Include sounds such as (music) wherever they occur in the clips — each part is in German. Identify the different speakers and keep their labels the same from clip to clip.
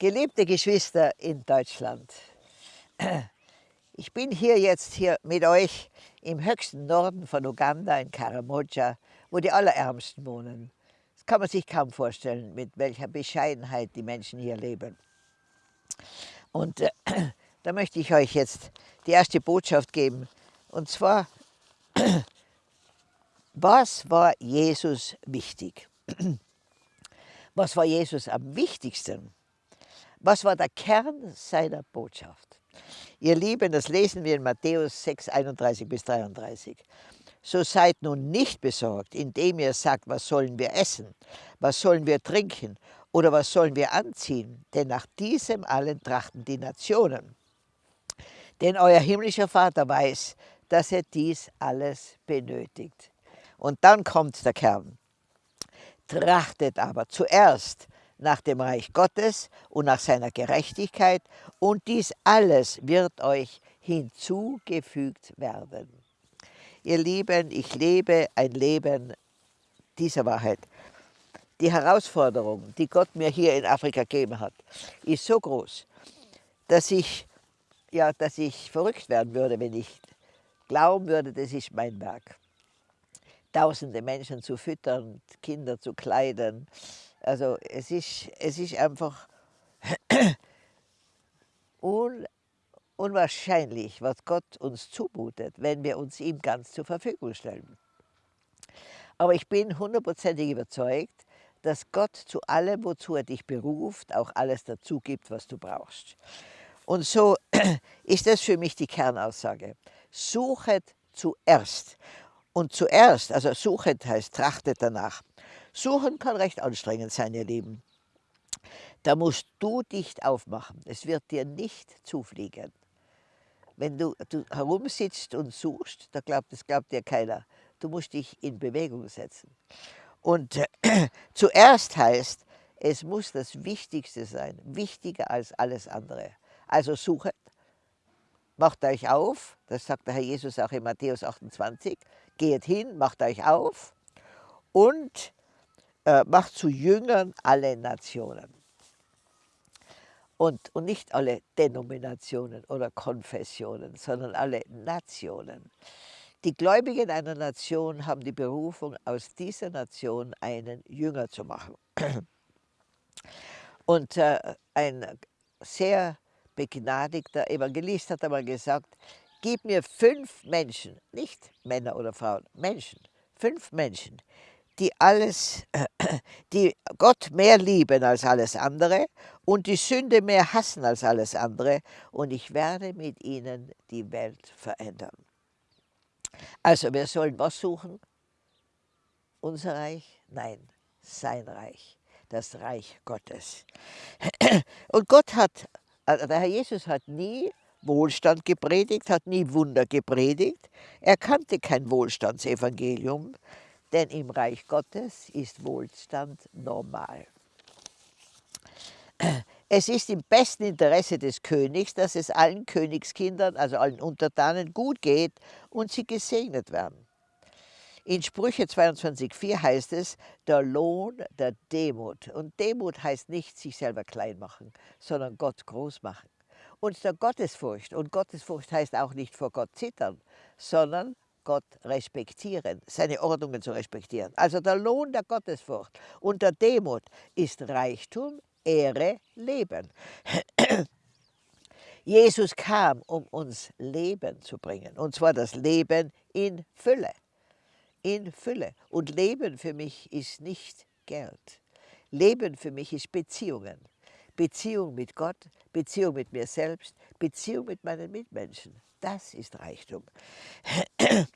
Speaker 1: Geliebte Geschwister in Deutschland, (clears throat) ich bin hier jetzt hier mit euch im höchsten Norden von Uganda, in Karamoja, wo die Allerärmsten wohnen. Das kann man sich kaum vorstellen, mit welcher Bescheidenheit die Menschen hier leben. Und äh, (clears throat) da möchte ich euch jetzt die erste Botschaft geben. Und zwar, (clears throat) was war Jesus wichtig? Was war Jesus am wichtigsten? Was war der Kern seiner Botschaft? Ihr Lieben, das lesen wir in Matthäus 6, 31 bis 33. So seid nun nicht besorgt, indem ihr sagt, was sollen wir essen, was sollen wir trinken oder was sollen wir anziehen, denn nach diesem allen trachten die Nationen. Denn euer himmlischer Vater weiß, dass er dies alles benötigt. Und dann kommt der Kern. Trachtet aber zuerst nach dem Reich Gottes und nach seiner Gerechtigkeit und dies alles wird euch hinzugefügt werden. Ihr Lieben, ich lebe ein Leben dieser Wahrheit. Die Herausforderung, die Gott mir hier in Afrika gegeben hat, ist so groß, dass ich, ja, dass ich verrückt werden würde, wenn ich glauben würde, das ist mein Werk. Tausende Menschen zu füttern, Kinder zu kleiden, also es ist, es ist einfach (clears throat) un, unwahrscheinlich, was Gott uns zumutet, wenn wir uns ihm ganz zur Verfügung stellen. Aber ich bin hundertprozentig überzeugt, dass Gott zu allem, wozu er dich beruft, auch alles dazu gibt, was du brauchst. Und so (clears throat) ist das für mich die Kernaussage. Suchet zuerst. Und zuerst, also suchet heißt trachtet danach. Suchen kann recht anstrengend sein, ihr Lieben. Da musst du dich aufmachen. Es wird dir nicht zufliegen. Wenn du, du herumsitzt und suchst, da glaubt, das glaubt dir keiner. Du musst dich in Bewegung setzen. Und äh, (clears throat) zuerst heißt, es muss das Wichtigste sein, wichtiger als alles andere. Also suchet, macht euch auf, das sagt der Herr Jesus auch in Matthäus 28, geht hin, macht euch auf und äh, macht zu Jüngern alle Nationen. Und, und nicht alle Denominationen oder Konfessionen, sondern alle Nationen. Die Gläubigen einer Nation haben die Berufung, aus dieser Nation einen Jünger zu machen. (clears throat) Und äh, ein sehr begnadigter Evangelist hat einmal gesagt, gib mir fünf Menschen, nicht Männer oder Frauen, Menschen, fünf Menschen, die alles, (clears throat) die Gott mehr lieben als alles andere und die Sünde mehr hassen als alles andere und ich werde mit ihnen die Welt verändern. Also wir sollen was suchen? Unser Reich? Nein, sein Reich, das Reich Gottes. (clears throat) Und Gott hat, also der Herr Jesus hat nie Wohlstand gepredigt, hat nie Wunder gepredigt. Er kannte kein Wohlstandsevangelium. Denn im Reich Gottes ist Wohlstand normal. Es ist im besten Interesse des Königs, dass es allen Königskindern, also allen Untertanen, gut geht und sie gesegnet werden. In Sprüche 22,4 heißt es, der Lohn der Demut. Und Demut heißt nicht sich selber klein machen, sondern Gott groß machen. Und der Gottesfurcht. Und Gottesfurcht heißt auch nicht vor Gott zittern, sondern Gott respektieren, seine Ordnungen zu respektieren. Also der Lohn der Gottesfurcht und der Demut ist Reichtum, Ehre, Leben. (clears throat) Jesus kam, um uns Leben zu bringen, und zwar das Leben in Fülle. In Fülle. Und Leben für mich ist nicht Geld. Leben für mich ist Beziehungen. Beziehung mit Gott, Beziehung mit mir selbst, Beziehung mit meinen Mitmenschen. Das ist Reichtum. (clears throat)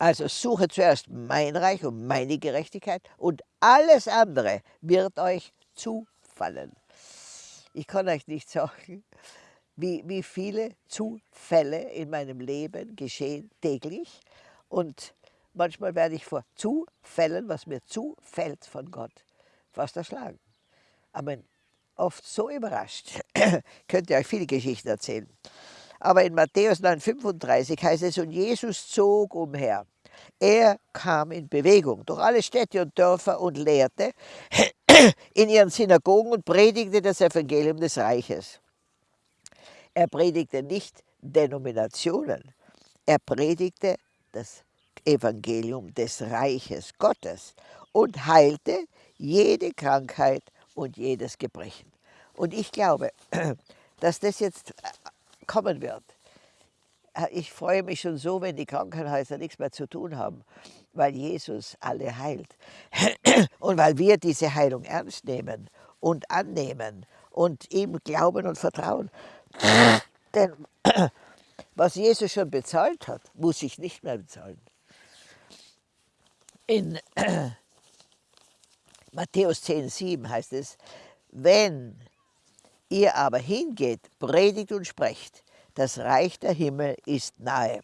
Speaker 1: Also suche zuerst mein Reich und meine Gerechtigkeit und alles andere wird euch zufallen. Ich kann euch nicht sagen, wie, wie viele Zufälle in meinem Leben geschehen täglich und manchmal werde ich vor Zufällen, was mir zufällt von Gott, fast erschlagen. Aber oft so überrascht, (clears throat) könnt ihr euch viele Geschichten erzählen. Aber in Matthäus 9,35 heißt es, und Jesus zog umher Er kam in Bewegung durch alle Städte und Dörfer und lehrte (clears throat) in ihren Synagogen und predigte das Evangelium des Reiches. Er predigte nicht Denominationen, er predigte das Evangelium des Reiches Gottes und heilte jede Krankheit und jedes Gebrechen. Und ich glaube, (clears throat) dass das jetzt kommen wird. Ich freue mich schon so, wenn die Krankenhäuser nichts mehr zu tun haben, weil Jesus alle heilt. (clears throat) Und weil wir diese Heilung ernst nehmen und annehmen und ihm glauben und vertrauen. (clears throat) Denn (clears throat) was Jesus schon bezahlt hat, muss ich nicht mehr bezahlen. In Matthäus 10, 7 heißt es, wenn ihr aber hingeht, predigt und sprecht, das Reich der Himmel ist nahe.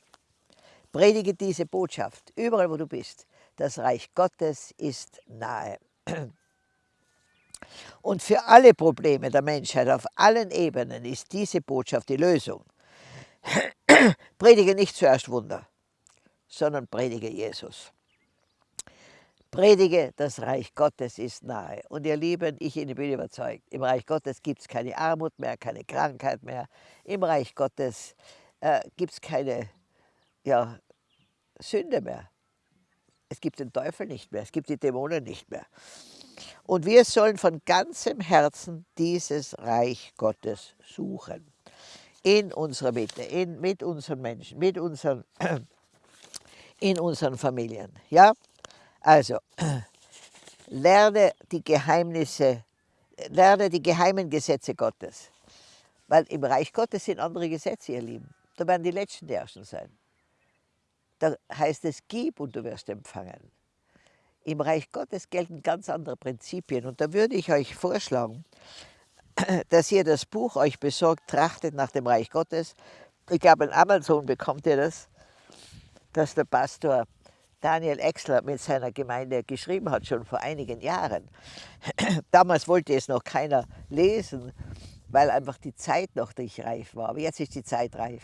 Speaker 1: Predige diese Botschaft, überall wo du bist. Das Reich Gottes ist nahe. (clears throat) Und für alle Probleme der Menschheit auf allen Ebenen ist diese Botschaft die Lösung. (clears throat) Predige nicht zuerst Wunder, sondern predige Jesus. Predige, das Reich Gottes ist nahe. Und ihr Lieben, ich bin überzeugt, im Reich Gottes gibt es keine Armut mehr, keine Krankheit mehr. Im Reich Gottes äh, gibt es keine ja, Sünde mehr. Es gibt den Teufel nicht mehr, es gibt die Dämonen nicht mehr. Und wir sollen von ganzem Herzen dieses Reich Gottes suchen. In unserer Mitte, in, mit unseren Menschen, mit unseren, (clears throat) in unseren Familien. Ja? Also, (clears throat) lerne die Geheimnisse, lerne die geheimen Gesetze Gottes. Weil im Reich Gottes sind andere Gesetze, ihr Lieben. Da werden die Letzten die Ersten sein. Da heißt es, gib und du wirst empfangen. Im Reich Gottes gelten ganz andere Prinzipien. Und da würde ich euch vorschlagen, (clears throat) dass ihr das Buch euch besorgt, trachtet nach dem Reich Gottes. Ich glaube, in Amazon bekommt ihr das, dass der Pastor Daniel Exler mit seiner Gemeinde geschrieben hat, schon vor einigen Jahren. (clears throat) Damals wollte es noch keiner lesen, weil einfach die Zeit noch nicht reif war. Aber jetzt ist die Zeit reif.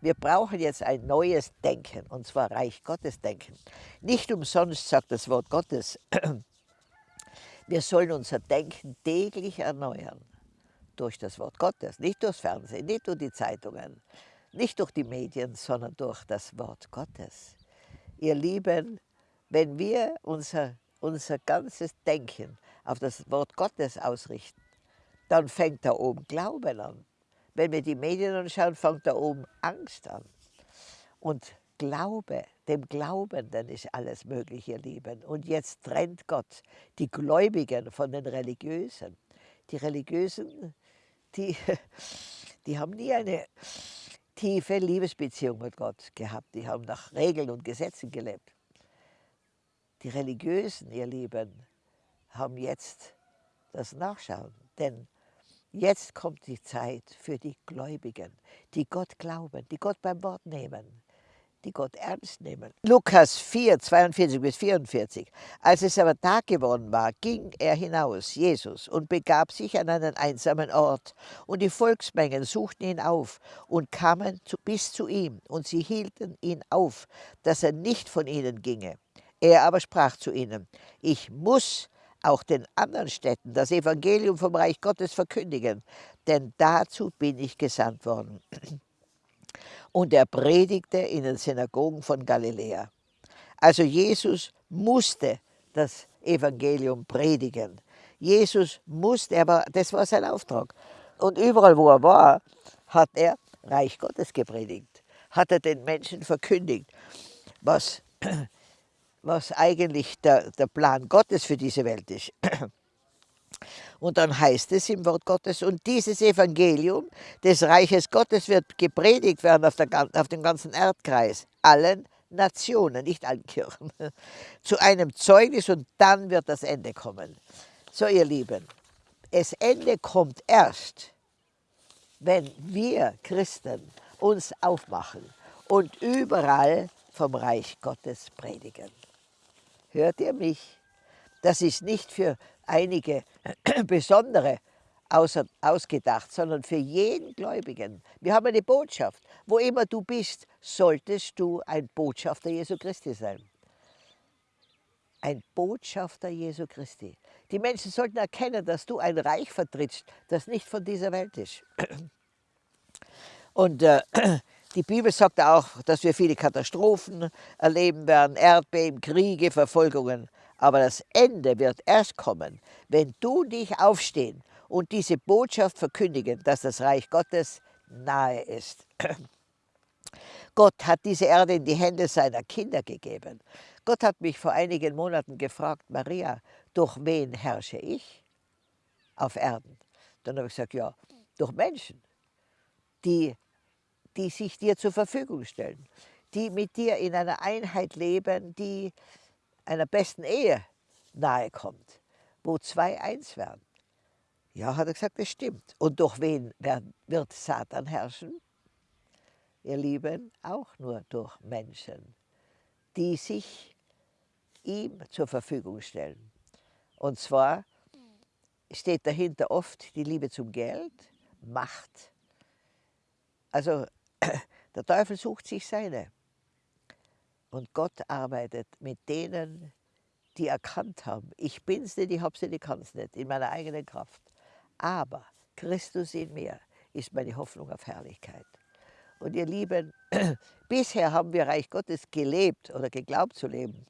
Speaker 1: Wir brauchen jetzt ein neues Denken, und zwar Reich Gottes Denken. Nicht umsonst sagt das Wort Gottes, (clears throat) wir sollen unser Denken täglich erneuern. Durch das Wort Gottes, nicht durchs Fernsehen, nicht durch die Zeitungen, nicht durch die Medien, sondern durch das Wort Gottes ihr Lieben, wenn wir unser, unser ganzes Denken auf das Wort Gottes ausrichten, dann fängt da oben Glauben an. Wenn wir die Medien anschauen, fängt da oben Angst an. Und Glaube, dem Glaubenden ist alles möglich, ihr Lieben. Und jetzt trennt Gott die Gläubigen von den Religiösen. Die Religiösen, die, (laughs) die haben nie eine tiefe Liebesbeziehung mit Gott gehabt. Die haben nach Regeln und Gesetzen gelebt. Die Religiösen, ihr Lieben, haben jetzt das Nachschauen. Denn jetzt kommt die Zeit für die Gläubigen, die Gott glauben, die Gott beim Wort nehmen die Gott ernst nehmen. Lukas 4, 42 bis 44. Als es aber Tag geworden war, ging er hinaus, Jesus, und begab sich an einen einsamen Ort. Und die Volksmengen suchten ihn auf und kamen zu, bis zu ihm, und sie hielten ihn auf, dass er nicht von ihnen ginge. Er aber sprach zu ihnen, ich muss auch den anderen Städten das Evangelium vom Reich Gottes verkündigen, denn dazu bin ich gesandt worden. Und er predigte in den Synagogen von Galiläa. Also Jesus musste das Evangelium predigen. Jesus musste, aber das war sein Auftrag. Und überall, wo er war, hat er Reich Gottes gepredigt, hat er den Menschen verkündigt, was, (clears throat) was eigentlich der, der Plan Gottes für diese Welt ist. (clears throat) Und dann heißt es im Wort Gottes, und dieses Evangelium des Reiches Gottes wird gepredigt werden auf, der, auf dem ganzen Erdkreis, allen Nationen, nicht allen Kirchen, (laughs) zu einem Zeugnis und dann wird das Ende kommen. So ihr Lieben, das Ende kommt erst, wenn wir Christen uns aufmachen und überall vom Reich Gottes predigen. Hört ihr mich? Das ist nicht für einige (clears throat) besondere ausgedacht, sondern für jeden Gläubigen. Wir haben eine Botschaft. Wo immer du bist, solltest du ein Botschafter Jesu Christi sein. Ein Botschafter Jesu Christi. Die Menschen sollten erkennen, dass du ein Reich vertrittst, das nicht von dieser Welt ist. (clears throat) Und äh, (clears throat) die Bibel sagt auch, dass wir viele Katastrophen erleben werden, Erdbeben, Kriege, Verfolgungen. Aber das Ende wird erst kommen, wenn du dich aufstehen und diese Botschaft verkündigen, dass das Reich Gottes nahe ist. (clears throat) Gott hat diese Erde in die Hände seiner Kinder gegeben. Gott hat mich vor einigen Monaten gefragt, Maria, durch wen herrsche ich auf Erden? Dann habe ich gesagt, ja, durch Menschen, die, die sich dir zur Verfügung stellen, die mit dir in einer Einheit leben, die einer besten Ehe nahe kommt, wo zwei eins werden. Ja, hat er gesagt, das stimmt. Und durch wen wird Satan herrschen? Ihr Lieben, auch nur durch Menschen, die sich ihm zur Verfügung stellen. Und zwar steht dahinter oft die Liebe zum Geld, Macht. Also (clears throat) der Teufel sucht sich seine. Und Gott arbeitet mit denen, die erkannt haben, ich bin's nicht, ich hab's nicht, ich kann's nicht, in meiner eigenen Kraft. Aber Christus in mir ist meine Hoffnung auf Herrlichkeit. Und ihr Lieben, (clears throat) bisher haben wir Reich Gottes gelebt oder geglaubt zu leben.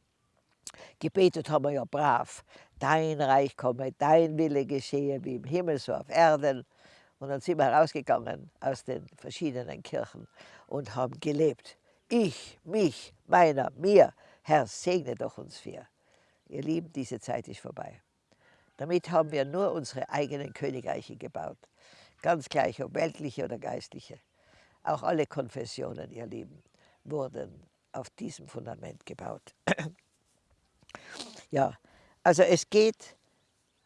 Speaker 1: Gebetet haben wir ja brav. Dein Reich komme, dein Wille geschehe wie im Himmel, so auf Erden. Und dann sind wir rausgegangen aus den verschiedenen Kirchen und haben gelebt. Ich, mich, meiner, mir. Herr, segne doch uns vier. Ihr Lieben, diese Zeit ist vorbei. Damit haben wir nur unsere eigenen Königreiche gebaut. Ganz gleich, ob weltliche oder geistliche. Auch alle Konfessionen, ihr Lieben, wurden auf diesem Fundament gebaut. (clears throat) ja, also es geht,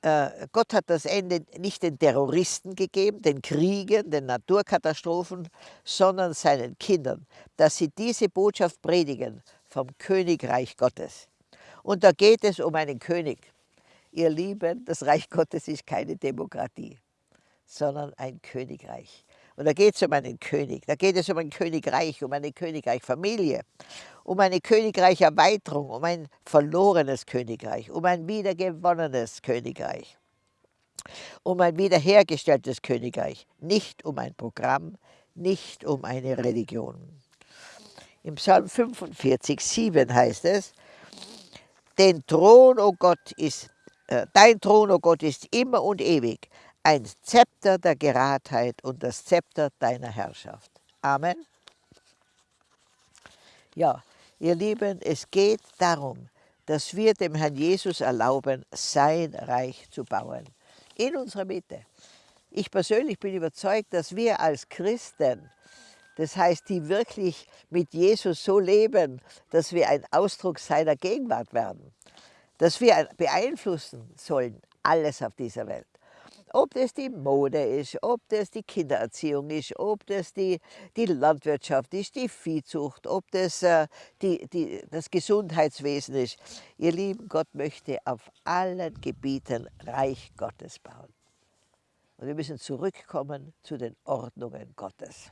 Speaker 1: Gott hat das Ende nicht den Terroristen gegeben, den Kriegen, den Naturkatastrophen, sondern seinen Kindern, dass sie diese Botschaft predigen vom Königreich Gottes. Und da geht es um einen König, Ihr Lieben, das Reich Gottes ist keine Demokratie, sondern ein Königreich. Und da geht es um einen König, da geht es um ein Königreich, um eine Königreichfamilie, um eine Königreicherweiterung, um ein verlorenes Königreich, um ein wiedergewonnenes Königreich, um ein wiederhergestelltes Königreich, nicht um ein Programm, nicht um eine Religion. Im Psalm 45, 7 heißt es, den Thron, oh Gott, ist äh, dein Thron, o oh Gott, ist immer und ewig ein Zepter der Geradheit und das Zepter deiner Herrschaft. Amen. Ja, ihr Lieben, es geht darum, dass wir dem Herrn Jesus erlauben, sein Reich zu bauen. In unserer Mitte. Ich persönlich bin überzeugt, dass wir als Christen, das heißt, die wirklich mit Jesus so leben, dass wir ein Ausdruck seiner Gegenwart werden, dass wir beeinflussen sollen, alles auf dieser Welt. Ob das die Mode ist, ob das die Kindererziehung ist, ob das die, die Landwirtschaft ist, die Viehzucht, ob das äh, die, die, das Gesundheitswesen ist. Ihr Lieben, Gott möchte auf allen Gebieten Reich Gottes bauen. Und wir müssen zurückkommen zu den Ordnungen Gottes.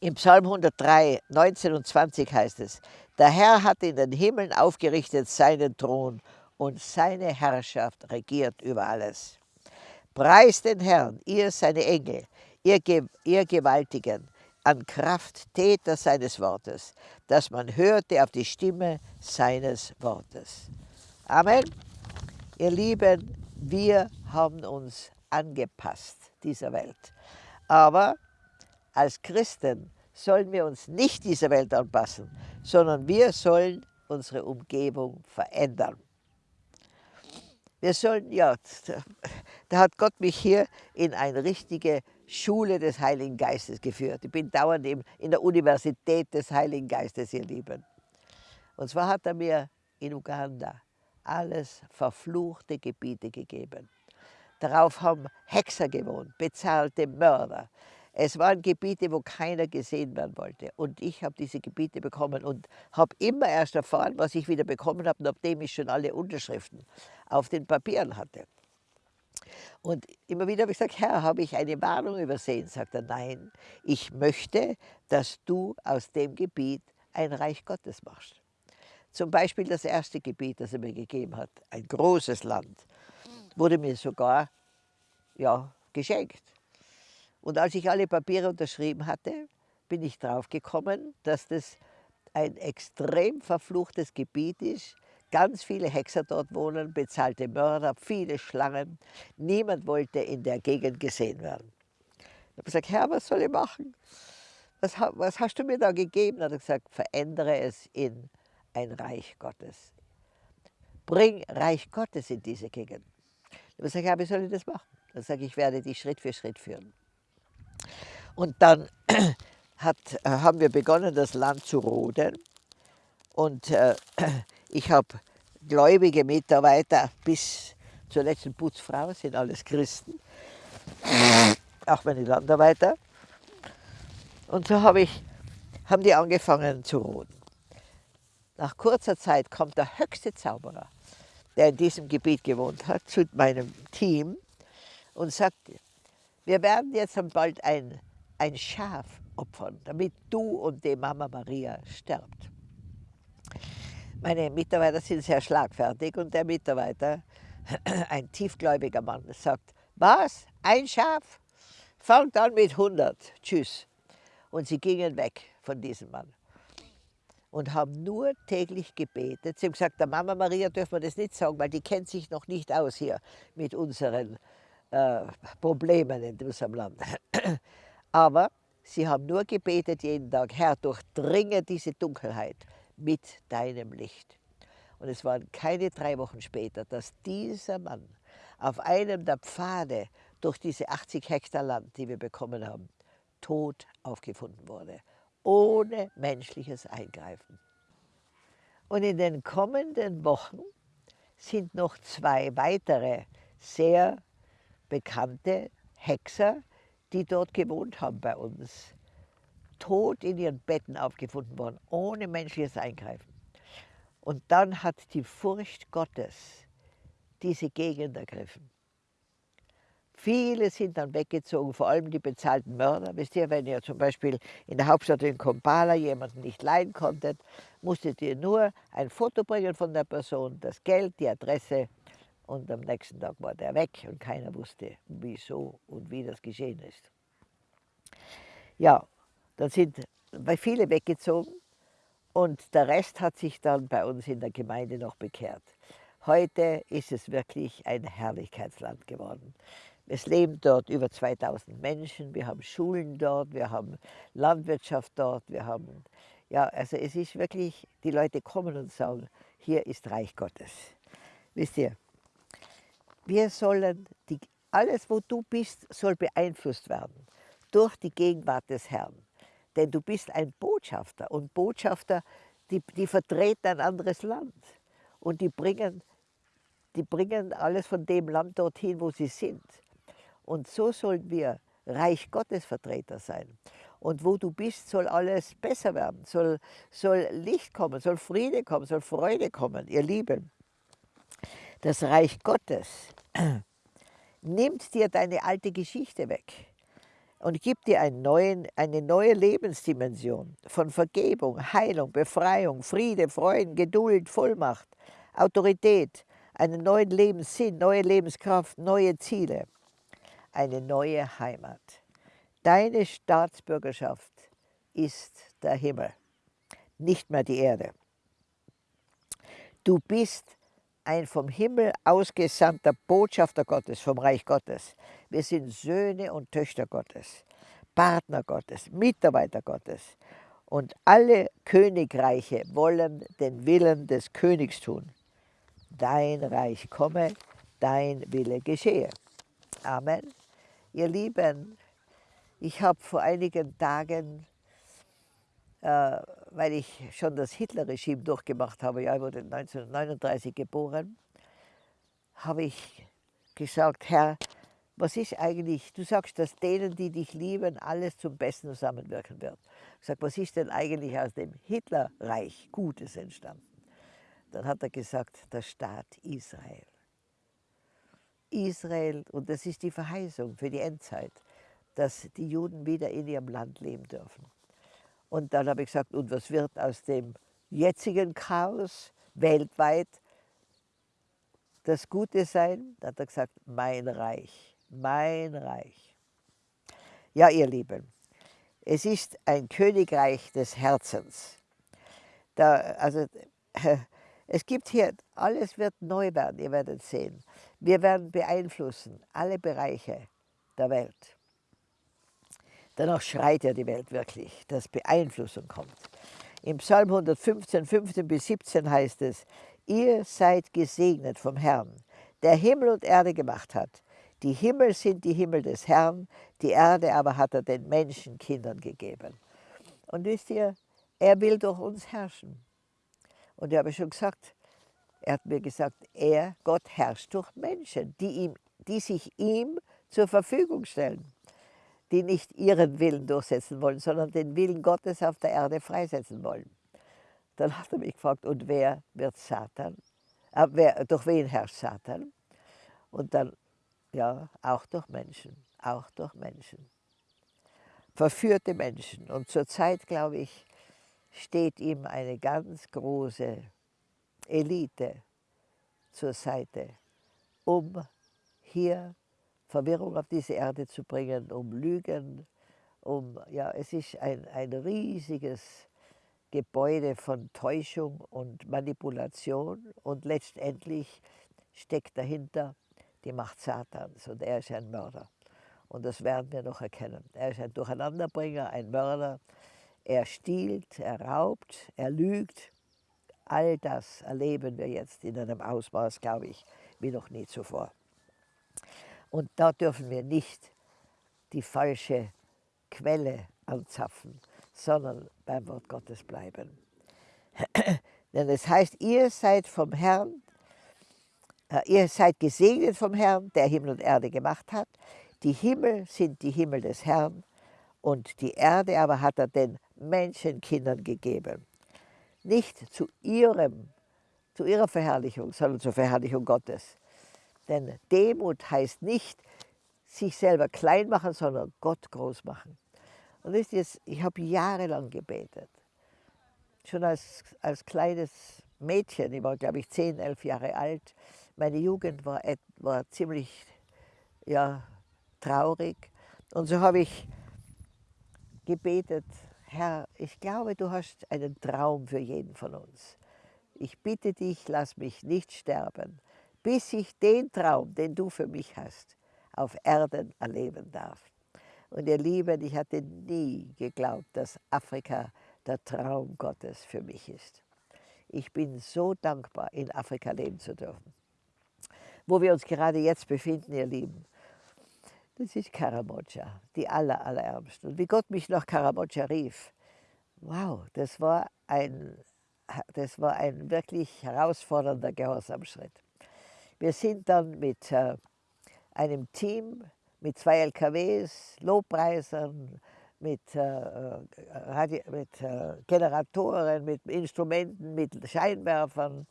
Speaker 1: Im Psalm 103, 19 und 20 heißt es, der Herr hat in den Himmeln aufgerichtet seinen Thron und seine Herrschaft regiert über alles. Preist den Herrn, ihr seine Engel, ihr, ihr Gewaltigen, an Kraft Täter seines Wortes, dass man hörte auf die Stimme seines Wortes. Amen. Ihr Lieben, wir haben uns angepasst dieser Welt. Aber als Christen sollen wir uns nicht dieser Welt anpassen, sondern wir sollen unsere Umgebung verändern. Wir sollen, ja, da hat Gott mich hier in eine richtige Schule des Heiligen Geistes geführt. Ich bin dauernd in der Universität des Heiligen Geistes, ihr Lieben. Und zwar hat er mir in Uganda alles verfluchte Gebiete gegeben. Darauf haben Hexer gewohnt, bezahlte Mörder, es waren Gebiete, wo keiner gesehen werden wollte. Und ich habe diese Gebiete bekommen und habe immer erst erfahren, was ich wieder bekommen habe, nachdem ich schon alle Unterschriften auf den Papieren hatte. Und immer wieder habe ich gesagt, Herr, habe ich eine Warnung übersehen? Sagt er, nein, ich möchte, dass du aus dem Gebiet ein Reich Gottes machst. Zum Beispiel das erste Gebiet, das er mir gegeben hat, ein großes Land, wurde mir sogar ja, geschenkt. Und als ich alle Papiere unterschrieben hatte, bin ich drauf gekommen, dass das ein extrem verfluchtes Gebiet ist. Ganz viele Hexer dort wohnen, bezahlte Mörder, viele Schlangen. Niemand wollte in der Gegend gesehen werden. Ich habe gesagt, Herr, was soll ich machen? Was, was hast du mir da gegeben? Er hat gesagt, verändere es in ein Reich Gottes. Bring Reich Gottes in diese Gegend. Ich habe gesagt, ja, wie soll ich das machen? Dann sage ich, ich werde dich Schritt für Schritt führen. Und dann (clears throat) hat, äh, haben wir begonnen, das Land zu roden. Und äh, (clears throat) ich habe gläubige Mitarbeiter bis zur letzten Putzfrau, sind alles Christen, (sniffs) auch meine Landarbeiter. Und so hab ich, haben die angefangen zu roden. Nach kurzer Zeit kommt der höchste Zauberer, der in diesem Gebiet gewohnt hat, zu meinem Team und sagt, wir werden jetzt bald ein, ein Schaf opfern, damit du und die Mama Maria sterbt. Meine Mitarbeiter sind sehr schlagfertig und der Mitarbeiter, (clears throat) ein tiefgläubiger Mann, sagt, was, ein Schaf? Fangt an mit 100, tschüss. Und sie gingen weg von diesem Mann und haben nur täglich gebetet. Sie haben gesagt, der Mama Maria dürfen wir das nicht sagen, weil die kennt sich noch nicht aus hier mit unseren äh, Problemen in unserem Land. (clears throat) Aber sie haben nur gebetet jeden Tag, Herr, durchdringe diese Dunkelheit mit deinem Licht. Und es waren keine drei Wochen später, dass dieser Mann auf einem der Pfade durch diese 80 Hektar Land, die wir bekommen haben, tot aufgefunden wurde, ohne menschliches Eingreifen. Und in den kommenden Wochen sind noch zwei weitere sehr bekannte Hexer, die dort gewohnt haben bei uns, tot in ihren Betten aufgefunden worden, ohne menschliches Eingreifen. Und dann hat die Furcht Gottes diese Gegend ergriffen. Viele sind dann weggezogen, vor allem die bezahlten Mörder. Wisst ihr, wenn ihr zum Beispiel in der Hauptstadt in Kampala jemanden nicht leihen konntet, musstet ihr nur ein Foto bringen von der Person, das Geld, die Adresse und am nächsten Tag war der weg und keiner wusste, wieso und wie das geschehen ist. Ja, dann sind viele weggezogen und der Rest hat sich dann bei uns in der Gemeinde noch bekehrt. Heute ist es wirklich ein Herrlichkeitsland geworden. Es leben dort über 2000 Menschen, wir haben Schulen dort, wir haben Landwirtschaft dort, wir haben, ja, also es ist wirklich, die Leute kommen und sagen, hier ist Reich Gottes. Wisst ihr, wir sollen, die, alles wo du bist, soll beeinflusst werden durch die Gegenwart des Herrn. Denn du bist ein Botschafter und Botschafter, die, die vertreten ein anderes Land und die bringen, die bringen alles von dem Land dorthin, wo sie sind. Und so sollen wir Reich Gottes Vertreter sein. Und wo du bist, soll alles besser werden, soll, soll Licht kommen, soll Friede kommen, soll Freude kommen, ihr Lieben das Reich Gottes nimmt dir deine alte Geschichte weg und gibt dir neuen, eine neue Lebensdimension von Vergebung, Heilung, Befreiung, Friede, Freuden, Geduld, Vollmacht, Autorität, einen neuen Lebenssinn, neue Lebenskraft, neue Ziele, eine neue Heimat. Deine Staatsbürgerschaft ist der Himmel, nicht mehr die Erde. Du bist ein vom Himmel ausgesandter Botschafter Gottes, vom Reich Gottes. Wir sind Söhne und Töchter Gottes, Partner Gottes, Mitarbeiter Gottes. Und alle Königreiche wollen den Willen des Königs tun. Dein Reich komme, dein Wille geschehe. Amen. Ihr Lieben, ich habe vor einigen Tagen äh, weil ich schon das Hitler-Regime durchgemacht habe, ja, ich wurde 1939 geboren, habe ich gesagt, Herr, was ist eigentlich, du sagst, dass denen, die dich lieben, alles zum Besten zusammenwirken wird. Ich sage, was ist denn eigentlich aus dem Hitlerreich Gutes entstanden? Dann hat er gesagt, der Staat Israel. Israel, und das ist die Verheißung für die Endzeit, dass die Juden wieder in ihrem Land leben dürfen. Und dann habe ich gesagt, und was wird aus dem jetzigen Chaos weltweit das Gute sein? Da hat er gesagt, mein Reich, mein Reich. Ja, ihr Lieben, es ist ein Königreich des Herzens. Da, also, (laughs) es gibt hier, alles wird neu werden, ihr werdet sehen. Wir werden beeinflussen alle Bereiche der Welt. Danach schreit ja die Welt wirklich, dass Beeinflussung kommt. Im Psalm 115, 15 bis 17 heißt es, ihr seid gesegnet vom Herrn, der Himmel und Erde gemacht hat. Die Himmel sind die Himmel des Herrn, die Erde aber hat er den Menschenkindern gegeben. Und wisst ihr, er will durch uns herrschen. Und ich habe schon gesagt, er hat mir gesagt, er, Gott, herrscht durch Menschen, die, ihm, die sich ihm zur Verfügung stellen die nicht ihren Willen durchsetzen wollen, sondern den Willen Gottes auf der Erde freisetzen wollen. Dann hat er mich gefragt, und wer wird Satan? Äh, wer, durch wen herrscht Satan? Und dann, ja, auch durch Menschen, auch durch Menschen. Verführte Menschen. Und zurzeit, glaube ich, steht ihm eine ganz große Elite zur Seite, um hier Verwirrung auf diese Erde zu bringen, um Lügen, um, ja, es ist ein, ein riesiges Gebäude von Täuschung und Manipulation und letztendlich steckt dahinter die Macht Satans und er ist ein Mörder. Und das werden wir noch erkennen. Er ist ein Durcheinanderbringer, ein Mörder. Er stiehlt, er raubt, er lügt. All das erleben wir jetzt in einem Ausmaß, glaube ich, wie noch nie zuvor. Und da dürfen wir nicht die falsche Quelle anzapfen, sondern beim Wort Gottes bleiben. (clears throat) Denn es heißt, ihr seid vom Herrn, äh, ihr seid gesegnet vom Herrn, der Himmel und Erde gemacht hat. Die Himmel sind die Himmel des Herrn und die Erde aber hat er den Menschenkindern gegeben. Nicht zu ihrem, zu ihrer Verherrlichung, sondern zur Verherrlichung Gottes. Denn Demut heißt nicht, sich selber klein machen, sondern Gott groß machen. Und wisst ihr, ich habe jahrelang gebetet. Schon als, als kleines Mädchen, ich war glaube ich 10, 11 Jahre alt. Meine Jugend war, war ziemlich ja, traurig. Und so habe ich gebetet, Herr, ich glaube, du hast einen Traum für jeden von uns. Ich bitte dich, lass mich nicht sterben, bis ich den Traum, den du für mich hast, auf Erden erleben darf. Und ihr Lieben, ich hatte nie geglaubt, dass Afrika der Traum Gottes für mich ist. Ich bin so dankbar, in Afrika leben zu dürfen. Wo wir uns gerade jetzt befinden, ihr Lieben, das ist Karamoja, die aller, allerärmsten. Und wie Gott mich nach Karamoja rief, wow, das war ein, das war ein wirklich herausfordernder Gehorsamschritt. Wir sind dann mit äh, einem Team, mit zwei LKWs, Lobpreisern, mit, äh, äh mit äh, Generatoren, mit Instrumenten, mit Scheinwerfern,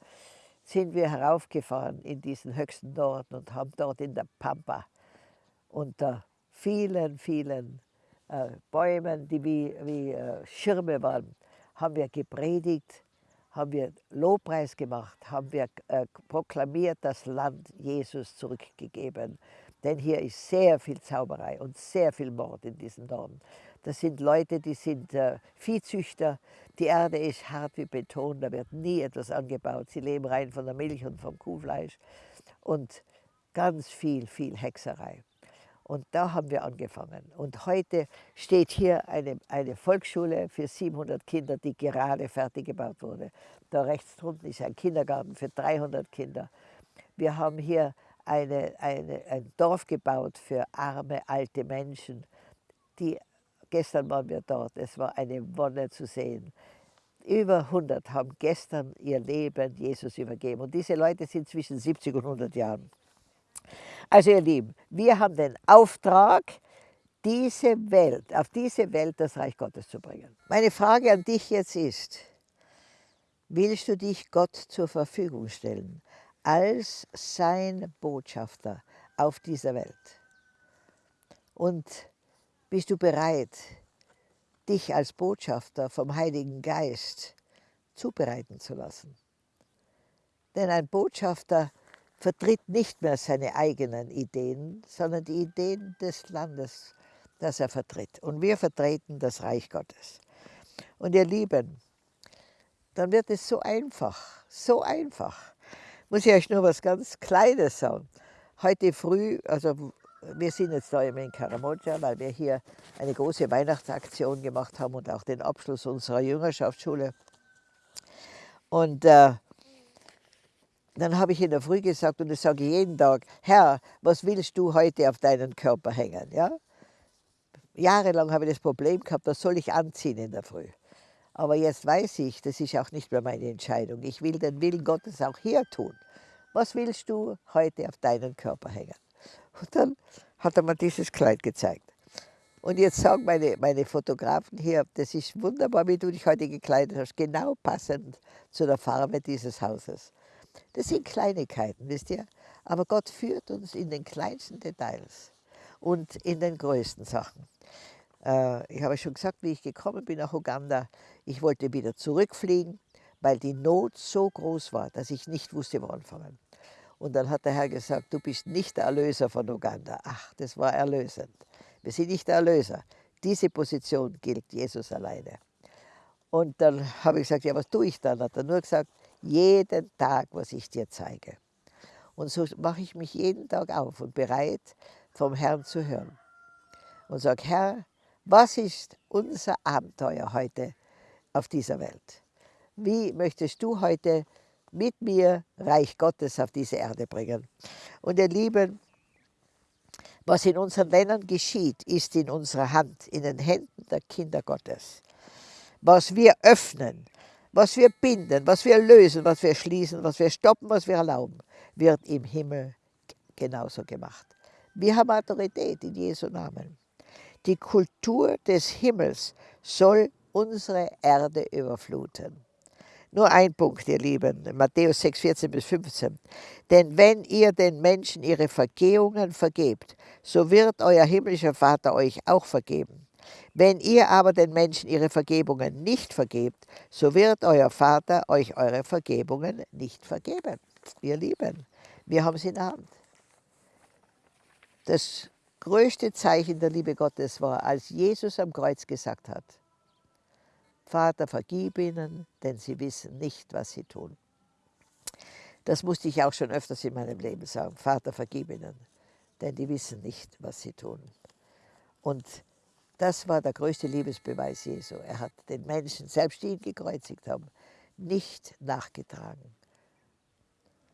Speaker 1: sind wir heraufgefahren in diesen höchsten Norden und haben dort in der Pampa unter vielen, vielen äh, Bäumen, die wie, wie äh, Schirme waren, haben wir gepredigt haben wir Lobpreis gemacht, haben wir äh, proklamiert, das Land Jesus zurückgegeben. Denn hier ist sehr viel Zauberei und sehr viel Mord in diesem Norden. Das sind Leute, die sind äh, Viehzüchter. Die Erde ist hart wie Beton, da wird nie etwas angebaut. Sie leben rein von der Milch und vom Kuhfleisch. Und ganz viel, viel Hexerei. Und da haben wir angefangen. Und heute steht hier eine, eine Volksschule für 700 Kinder, die gerade fertig gebaut wurde. Da rechts drunten ist ein Kindergarten für 300 Kinder. Wir haben hier eine, eine, ein Dorf gebaut für arme, alte Menschen. Die, gestern waren wir dort, es war eine Wonne zu sehen. Über 100 haben gestern ihr Leben Jesus übergeben. Und diese Leute sind zwischen 70 und 100 Jahren. Also ihr Lieben, wir haben den Auftrag, diese Welt, auf diese Welt das Reich Gottes zu bringen. Meine Frage an dich jetzt ist, willst du dich Gott zur Verfügung stellen als sein Botschafter auf dieser Welt. Und bist du bereit, dich als Botschafter vom Heiligen Geist zubereiten zu lassen? Denn ein Botschafter vertritt nicht mehr seine eigenen Ideen, sondern die Ideen des Landes, das er vertritt. Und wir vertreten das Reich Gottes. Und ihr Lieben, dann wird es so einfach, so einfach. Muss ich euch nur was ganz Kleines sagen. Heute früh, also wir sind jetzt da in Karamoja, weil wir hier eine große Weihnachtsaktion gemacht haben und auch den Abschluss unserer Jüngerschaftsschule. Und äh, dann habe ich in der Früh gesagt, und das sage ich jeden Tag, Herr, was willst du heute auf deinen Körper hängen? Ja? Jahrelang habe ich das Problem gehabt, das soll ich anziehen in der Früh. Aber jetzt weiß ich, das ist auch nicht mehr meine Entscheidung. Ich will den Willen Gottes auch hier tun. Was willst du heute auf deinen Körper hängen? Und dann hat er mir dieses Kleid gezeigt. Und jetzt sagen meine, meine Fotografen hier, das ist wunderbar, wie du dich heute gekleidet hast, genau passend zu der Farbe dieses Hauses. Das sind Kleinigkeiten, wisst ihr? Aber Gott führt uns in den kleinsten Details und in den größten Sachen. Äh, ich habe schon gesagt, wie ich gekommen bin nach Uganda, ich wollte wieder zurückfliegen, weil die Not so groß war, dass ich nicht wusste, wo anfangen. Und dann hat der Herr gesagt, du bist nicht der Erlöser von Uganda. Ach, das war erlösend. Wir sind nicht der Erlöser. Diese Position gilt Jesus alleine. Und dann habe ich gesagt, ja, was tue ich dann? Hat er nur gesagt, jeden Tag, was ich dir zeige. Und so mache ich mich jeden Tag auf und bereit, vom Herrn zu hören. Und sage, Herr, was ist unser Abenteuer heute auf dieser Welt? Wie möchtest du heute mit mir Reich Gottes auf diese Erde bringen? Und ihr Lieben, was in unseren Ländern geschieht, ist in unserer Hand, in den Händen der Kinder Gottes. Was wir öffnen, was wir binden, was wir lösen, was wir schließen, was wir stoppen, was wir erlauben, wird im Himmel genauso gemacht. Wir haben Autorität in Jesu Namen. Die Kultur des Himmels soll unsere Erde überfluten. Nur ein Punkt, ihr Lieben, Matthäus 6, 14 bis 15. Denn wenn ihr den Menschen ihre Vergehungen vergebt, so wird euer himmlischer Vater euch auch vergeben. Wenn ihr aber den Menschen ihre Vergebungen nicht vergebt, so wird euer Vater euch eure Vergebungen nicht vergeben. Ihr Lieben, wir haben es in der Hand. Das größte Zeichen der Liebe Gottes war, als Jesus am Kreuz gesagt hat, Vater, vergib ihnen, denn sie wissen nicht, was sie tun. Das musste ich auch schon öfters in meinem Leben sagen. Vater, vergib ihnen, denn die wissen nicht, was sie tun. Und das war der größte Liebesbeweis Jesu. Er hat den Menschen, selbst die ihn gekreuzigt haben, nicht nachgetragen.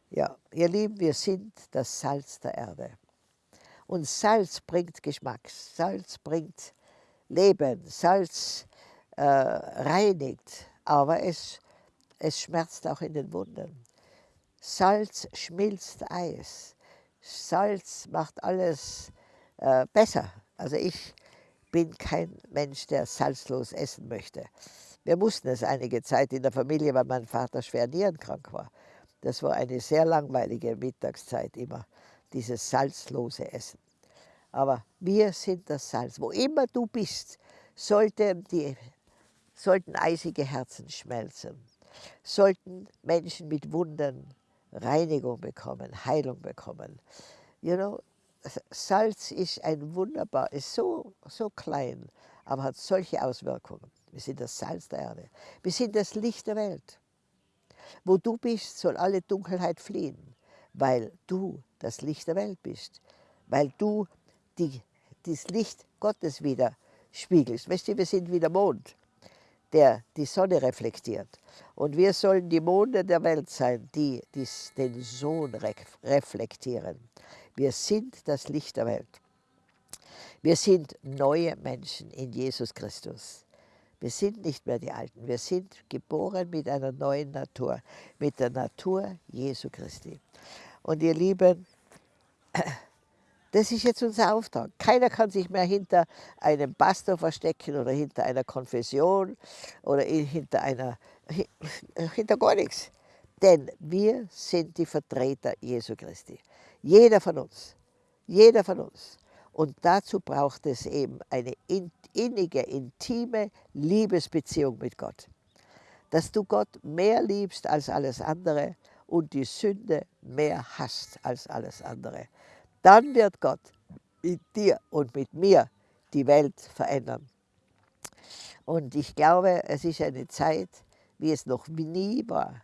Speaker 1: Ja, ihr Lieben, wir sind das Salz der Erde. Und Salz bringt Geschmack, Salz bringt Leben, Salz äh, reinigt, aber es, es schmerzt auch in den Wunden. Salz schmilzt Eis. Salz macht alles äh, besser. Also ich bin kein Mensch, der salzlos essen möchte. Wir mussten es einige Zeit in der Familie, weil mein Vater schwer nierenkrank war. Das war eine sehr langweilige Mittagszeit immer, dieses salzlose Essen. Aber wir sind das Salz. Wo immer du bist, sollten die sollten eisige Herzen schmelzen, sollten Menschen mit Wunden Reinigung bekommen, Heilung bekommen. You know, Salz ist ein wunderbar, ist so, so klein, aber hat solche Auswirkungen. Wir sind das Salz der Erde. Wir sind das Licht der Welt. Wo du bist, soll alle Dunkelheit fliehen, weil du das Licht der Welt bist, weil du die, das Licht Gottes wieder spiegelst. Weißt du, wir sind wie der Mond der die Sonne reflektiert. Und wir sollen die Monde der Welt sein, die, die den Sohn reflektieren. Wir sind das Licht der Welt. Wir sind neue Menschen in Jesus Christus. Wir sind nicht mehr die Alten. Wir sind geboren mit einer neuen Natur, mit der Natur Jesu Christi. Und ihr Lieben, (clears throat) das ist jetzt unser Auftrag. Keiner kann sich mehr hinter einem Pastor verstecken oder hinter einer Konfession oder hinter einer, hinter gar nichts. Denn wir sind die Vertreter Jesu Christi. Jeder von uns. Jeder von uns. Und dazu braucht es eben eine innige, intime Liebesbeziehung mit Gott. Dass du Gott mehr liebst als alles andere und die Sünde mehr hasst als alles andere. Dann wird Gott mit dir und mit mir die Welt verändern. Und ich glaube, es ist eine Zeit, wie es noch nie war.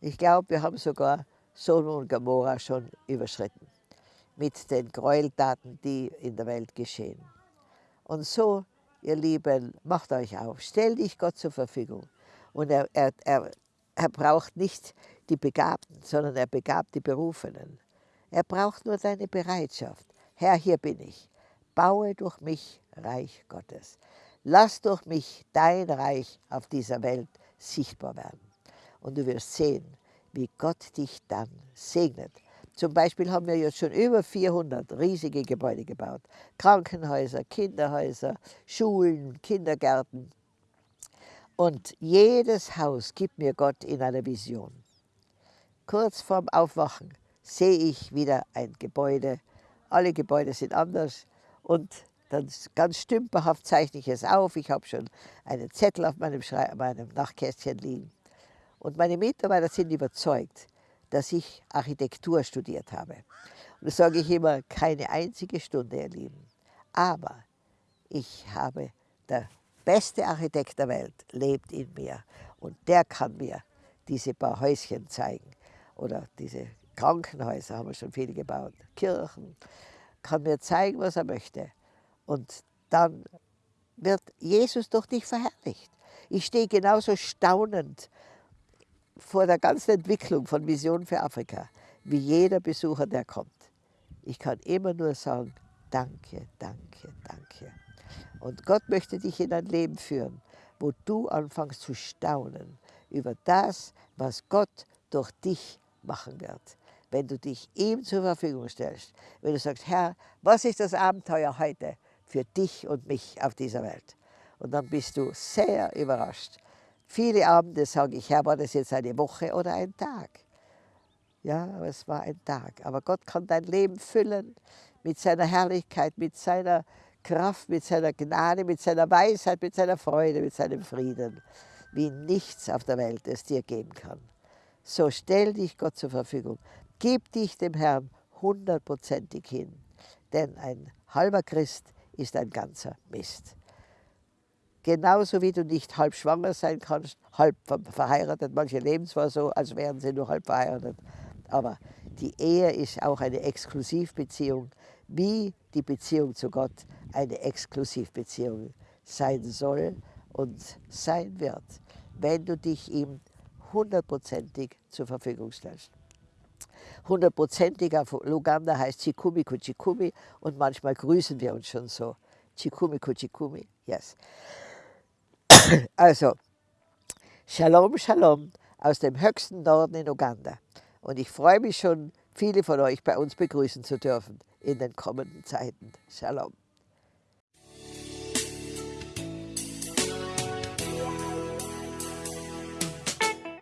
Speaker 1: Ich glaube, wir haben sogar Sodom und Gomorra schon überschritten mit den Gräueltaten, die in der Welt geschehen. Und so, ihr Lieben, macht euch auf, stellt dich Gott zur Verfügung. Und er, er, er, er braucht nicht die Begabten, sondern er begabt die Berufenen. Er braucht nur deine Bereitschaft. Herr, hier bin ich. Baue durch mich Reich Gottes. Lass durch mich dein Reich auf dieser Welt sichtbar werden. Und du wirst sehen, wie Gott dich dann segnet. Zum Beispiel haben wir jetzt schon über 400 riesige Gebäude gebaut. Krankenhäuser, Kinderhäuser, Schulen, Kindergärten. Und jedes Haus gibt mir Gott in einer Vision. Kurz vorm Aufwachen sehe ich wieder ein Gebäude. Alle Gebäude sind anders und dann ganz stümperhaft zeichne ich es auf. Ich habe schon einen Zettel auf meinem, meinem Nachtkästchen liegen. Und meine Mitarbeiter sind überzeugt, dass ich Architektur studiert habe. Und das sage ich immer, keine einzige Stunde, ihr Lieben. Aber ich habe, der beste Architekt der Welt lebt in mir und der kann mir diese paar Häuschen zeigen oder diese Krankenhäuser haben wir schon viele gebaut, Kirchen, kann mir zeigen, was er möchte. Und dann wird Jesus durch dich verherrlicht. Ich stehe genauso staunend vor der ganzen Entwicklung von Vision für Afrika, wie jeder Besucher, der kommt. Ich kann immer nur sagen, danke, danke, danke. Und Gott möchte dich in ein Leben führen, wo du anfängst zu staunen über das, was Gott durch dich machen wird. Wenn du dich ihm zur Verfügung stellst, wenn du sagst, Herr, was ist das Abenteuer heute für dich und mich auf dieser Welt? Und dann bist du sehr überrascht, Viele Abende sage ich, Herr, war das jetzt eine Woche oder ein Tag? Ja, aber es war ein Tag. Aber Gott kann dein Leben füllen mit seiner Herrlichkeit, mit seiner Kraft, mit seiner Gnade, mit seiner Weisheit, mit seiner Freude, mit seinem Frieden, wie nichts auf der Welt es dir geben kann. So stell dich Gott zur Verfügung. Gib dich dem Herrn hundertprozentig hin. Denn ein halber Christ ist ein ganzer Mist. Genauso wie du nicht halb schwanger sein kannst, halb verheiratet. Manche leben zwar so, als wären sie nur halb verheiratet. Aber die Ehe ist auch eine Exklusivbeziehung, wie die Beziehung zu Gott eine Exklusivbeziehung sein soll und sein wird, wenn du dich ihm hundertprozentig zur Verfügung stellst. Hundertprozentig auf Luganda heißt Chikumi Kuchikumi und manchmal grüßen wir uns schon so. Chikumi Kuchikumi, yes. Also, Shalom, Shalom aus dem höchsten Norden in Uganda. Und ich freue mich schon, viele von euch bei uns begrüßen zu dürfen in den kommenden Zeiten. Shalom.